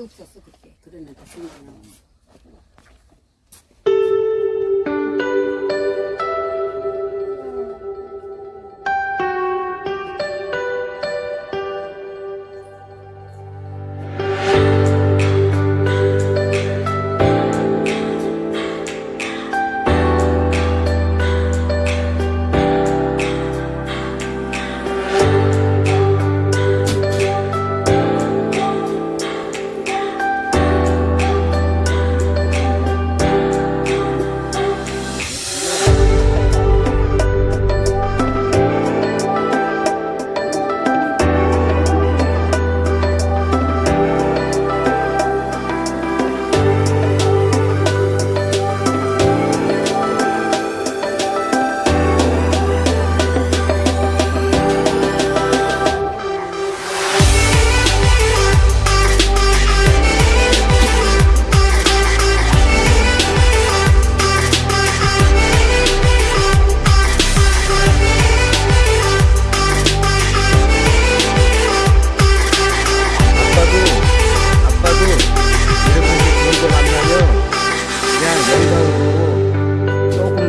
없었어 그때. 그러니까 생각나.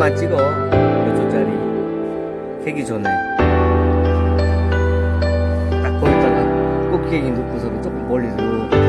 번만 찍어. 몇 초짜리? 캐기 전에. 딱 거기다가 꽃게기 넣고서는 조금 멀리 이렇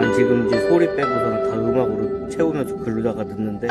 난 지금 이제 소리 빼고서는 다 음악으로 채우면서 글로다가 듣는데